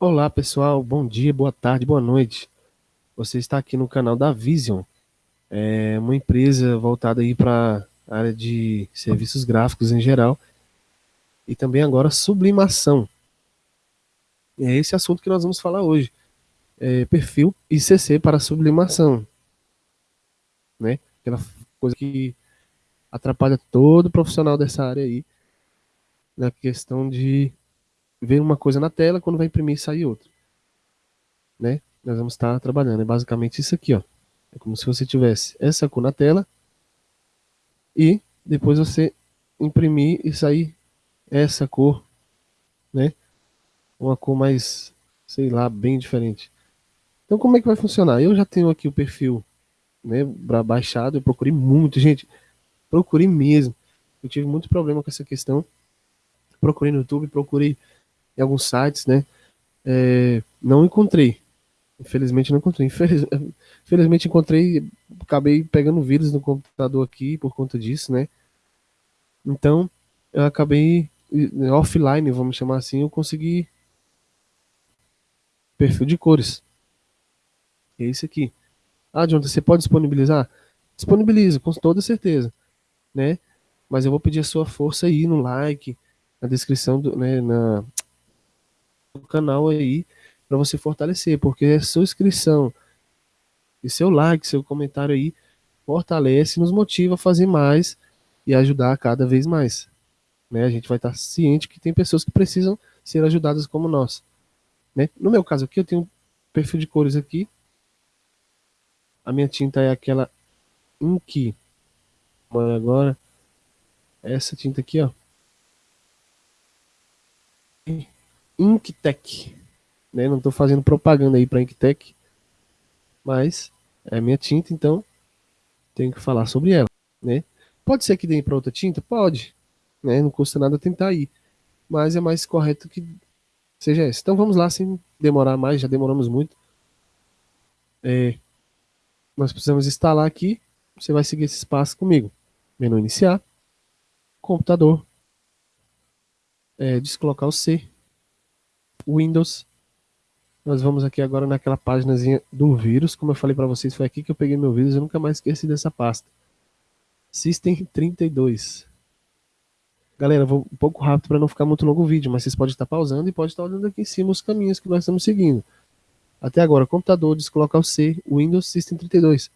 Olá pessoal, bom dia, boa tarde, boa noite. Você está aqui no canal da Vision, é uma empresa voltada aí para a área de serviços gráficos em geral e também agora sublimação. É esse assunto que nós vamos falar hoje, é perfil ICC para sublimação, né? Aquela coisa que atrapalha todo profissional dessa área aí na questão de ver uma coisa na tela, quando vai imprimir sai outra. Né? Nós vamos estar trabalhando. É basicamente isso aqui, ó. É como se você tivesse essa cor na tela e depois você imprimir e sair essa cor, né? Uma cor mais, sei lá, bem diferente. Então como é que vai funcionar? Eu já tenho aqui o perfil, né, baixado, eu procurei muito, gente, procurei mesmo. Eu tive muito problema com essa questão. Procurei no YouTube, procurei em alguns sites, né? É, não encontrei. Infelizmente não encontrei. Infeliz, infelizmente encontrei, acabei pegando vírus no computador aqui por conta disso, né? Então, eu acabei offline, vamos chamar assim, eu consegui perfil de cores. É esse aqui. Ah, Jonathan, você pode disponibilizar? Disponibilizo, com toda certeza, né? Mas eu vou pedir a sua força aí no like, na descrição, do, né, na, canal aí para você fortalecer, porque a sua inscrição e seu like, seu comentário aí fortalece, nos motiva a fazer mais e ajudar cada vez mais. Né? A gente vai estar ciente que tem pessoas que precisam ser ajudadas como nós. Né? No meu caso aqui, eu tenho um perfil de cores aqui. A minha tinta é aquela Ink. Agora, essa tinta aqui, ó. Inktec. Né? Não estou fazendo propaganda aí para Inktec, mas é minha tinta, então tenho que falar sobre ela. Né? Pode ser que dê para outra tinta? Pode. Né? Não custa nada tentar ir. Mas é mais correto que seja essa. Então vamos lá, sem demorar mais, já demoramos muito. É, nós precisamos instalar aqui. Você vai seguir esse passo comigo. Menu iniciar, computador, é, descolocar o C, Windows. Nós vamos aqui agora naquela páginazinha do vírus. Como eu falei para vocês, foi aqui que eu peguei meu vírus. Eu nunca mais esqueci dessa pasta. System 32. Galera, vou um pouco rápido para não ficar muito longo o vídeo, mas vocês podem estar pausando e podem estar olhando aqui em cima os caminhos que nós estamos seguindo. Até agora, computador, descolocar o C, Windows System 32.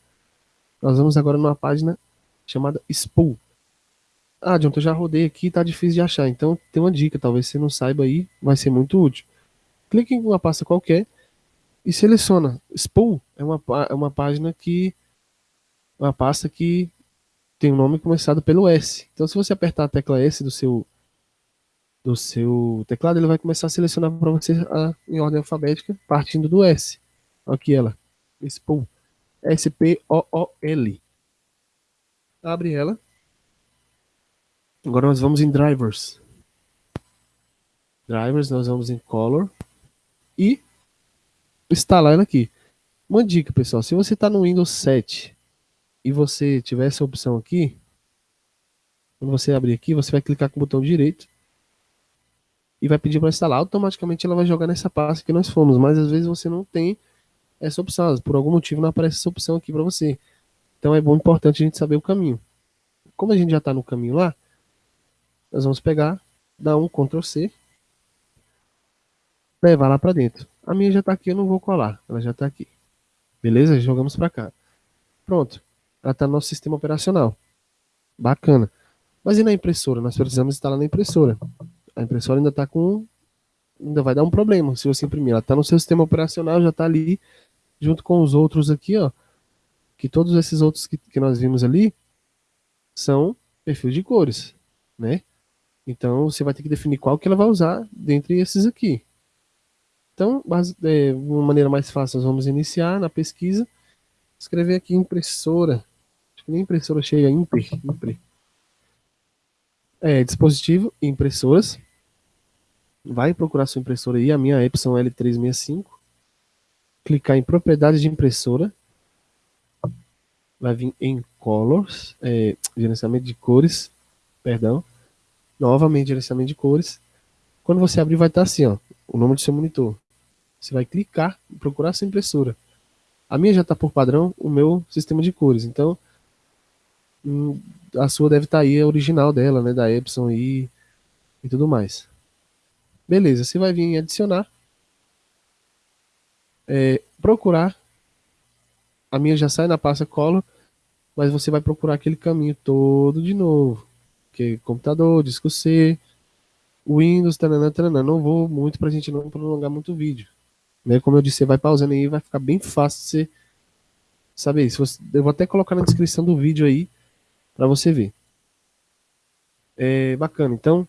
Nós vamos agora numa página chamada Spool. Ah, John, eu já rodei aqui, tá difícil de achar. Então tem uma dica, talvez você não saiba aí, vai ser muito útil clique em uma pasta qualquer e seleciona. Spool é uma, é uma página que. Uma pasta que tem um nome começado pelo S. Então, se você apertar a tecla S do seu, do seu teclado, ele vai começar a selecionar para você a, em ordem alfabética, partindo do S. Aqui ela. Spool. S-P-O-O-L. Abre ela. Agora nós vamos em Drivers. Drivers, nós vamos em Color e instalar ela aqui. Uma dica, pessoal, se você está no Windows 7 e você tiver essa opção aqui, quando você abrir aqui, você vai clicar com o botão direito e vai pedir para instalar. Automaticamente ela vai jogar nessa pasta que nós fomos, mas às vezes você não tem essa opção, por algum motivo não aparece essa opção aqui para você. Então é bom, importante a gente saber o caminho. Como a gente já está no caminho lá, nós vamos pegar, dar um Ctrl C levar lá para dentro. A minha já está aqui, eu não vou colar, ela já está aqui. Beleza? Jogamos para cá. Pronto, ela está no nosso sistema operacional. Bacana. Mas e na impressora? Nós precisamos instalar na impressora. A impressora ainda está com... Ainda vai dar um problema se você imprimir. Ela está no seu sistema operacional, já está ali, junto com os outros aqui, ó. Que todos esses outros que, que nós vimos ali são perfil de cores, né? Então você vai ter que definir qual que ela vai usar dentre esses aqui. Então, de uma maneira mais fácil, nós vamos iniciar na pesquisa, escrever aqui impressora, acho que nem impressora cheia, impre, impre. É, dispositivo impressoras, vai procurar sua impressora aí, a minha Epson L365, clicar em propriedades de impressora, vai vir em colors, é, gerenciamento de cores, perdão, novamente gerenciamento de cores, quando você abrir vai estar assim, ó, o nome do seu monitor, Você vai clicar e procurar sua impressora. A minha já está por padrão o meu sistema de cores, então hum, a sua deve estar tá aí, a original dela, né, da Epson e, e tudo mais. Beleza, você vai vir em adicionar, é, procurar, a minha já sai na pasta Color, mas você vai procurar aquele caminho todo de novo, que é computador, disco C, Windows, tanana, tanana. não vou muito para a gente não prolongar muito o vídeo. Né? Como eu disse, você vai pausando aí, vai ficar bem fácil você saber. Se você, eu vou até colocar na descrição do vídeo aí, para você ver. É bacana, então,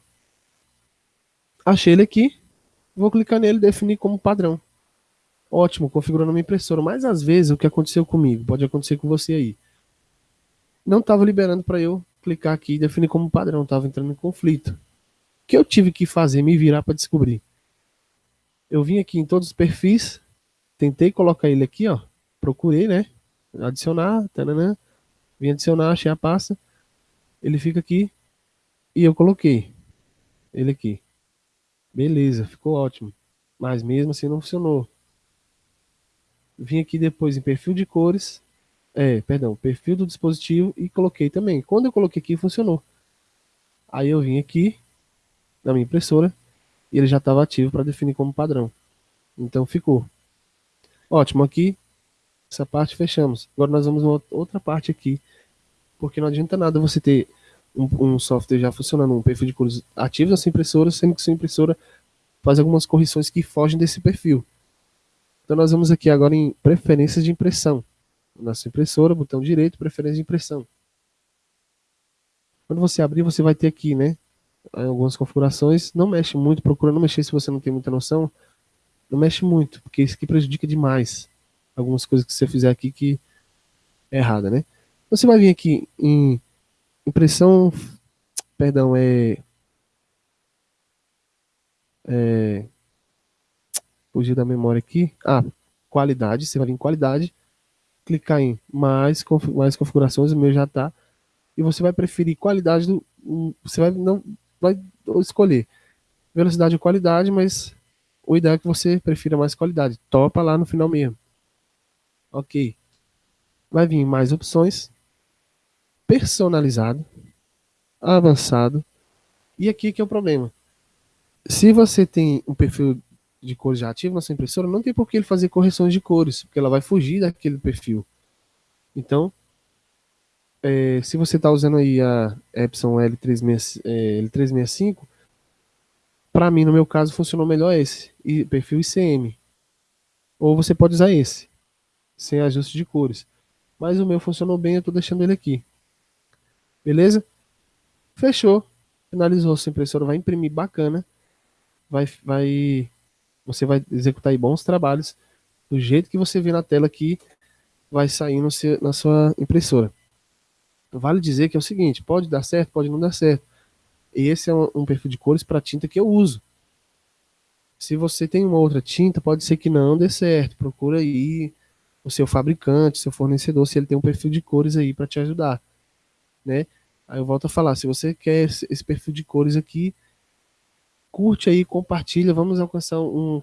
achei ele aqui, vou clicar nele definir como padrão. Ótimo, configurando a minha impressora, mas às vezes o que aconteceu comigo, pode acontecer com você aí, não estava liberando para eu clicar aqui e definir como padrão, estava entrando em conflito. O que eu tive que fazer? Me virar para descobrir. Eu vim aqui em todos os perfis, tentei colocar ele aqui, ó, procurei, né, adicionar, tananã, vim adicionar, achei a pasta, ele fica aqui e eu coloquei ele aqui. Beleza, ficou ótimo. Mas mesmo assim não funcionou. Vim aqui depois em perfil de cores, é, perdão, perfil do dispositivo e coloquei também. Quando eu coloquei aqui, funcionou. Aí eu vim aqui na minha impressora e ele já estava ativo para definir como padrão. Então ficou. Ótimo, aqui essa parte fechamos. Agora nós vamos uma outra parte aqui, porque não adianta nada você ter um, um software já funcionando, um perfil de cores ativo na sua impressora, sendo que sua impressora faz algumas correções que fogem desse perfil. Então nós vamos aqui agora em preferências de impressão na sua impressora, botão direito, preferência de impressão. Quando você abrir, você vai ter aqui, né, algumas configurações. Não mexe muito, procura não mexer se você não tem muita noção. Não mexe muito, porque isso aqui prejudica demais algumas coisas que você fizer aqui que é errada, né? Você vai vir aqui em impressão, perdão, é, é fugir da memória aqui. Ah, qualidade, você vai vir em qualidade clicar em mais, mais configurações, o meu já está, e você vai preferir qualidade do. Você vai não vai escolher velocidade ou qualidade, mas o ideal é que você prefira mais qualidade. Topa lá no final mesmo. Ok. Vai vir mais opções. Personalizado. Avançado. E aqui que é o problema. Se você tem um perfil de cores já ativo na sua impressora, não tem por que ele fazer correções de cores, porque ela vai fugir daquele perfil. Então, é, se você está usando aí a Epson L365, é, L365 para mim, no meu caso, funcionou melhor esse, e perfil ICM. Ou você pode usar esse, sem ajuste de cores. Mas o meu funcionou bem, eu estou deixando ele aqui. Beleza? Fechou. Finalizou, sua impressora vai imprimir bacana. Vai, vai você vai executar bons trabalhos do jeito que você vê na tela aqui vai sair no seu, na sua impressora. Vale dizer que é o seguinte, pode dar certo, pode não dar certo. Esse é um, um perfil de cores para tinta que eu uso. Se você tem uma outra tinta, pode ser que não dê certo. Procura aí o seu fabricante, seu fornecedor, se ele tem um perfil de cores aí para te ajudar, né? Aí eu volto a falar, se você quer esse perfil de cores aqui, curte aí, compartilha, vamos alcançar um,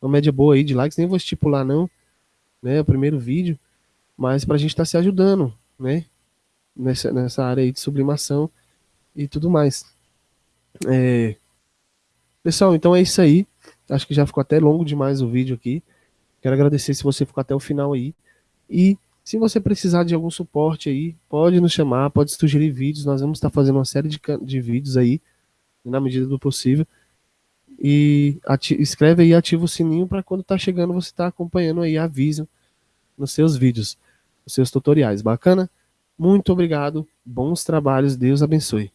uma média boa aí de likes, nem vou estipular não, né, o primeiro vídeo, mas para a gente estar tá se ajudando, né, nessa, nessa área aí de sublimação e tudo mais. É... Pessoal, então é isso aí, acho que já ficou até longo demais o vídeo aqui, quero agradecer se você ficou até o final aí, e se você precisar de algum suporte aí, pode nos chamar, pode sugerir vídeos, nós vamos estar fazendo uma série de, de vídeos aí, na medida do possível, e escreve aí, ativa o sininho para quando tá chegando você tá acompanhando aí, avisa nos seus vídeos, nos seus tutoriais. Bacana? Muito obrigado, bons trabalhos, Deus abençoe.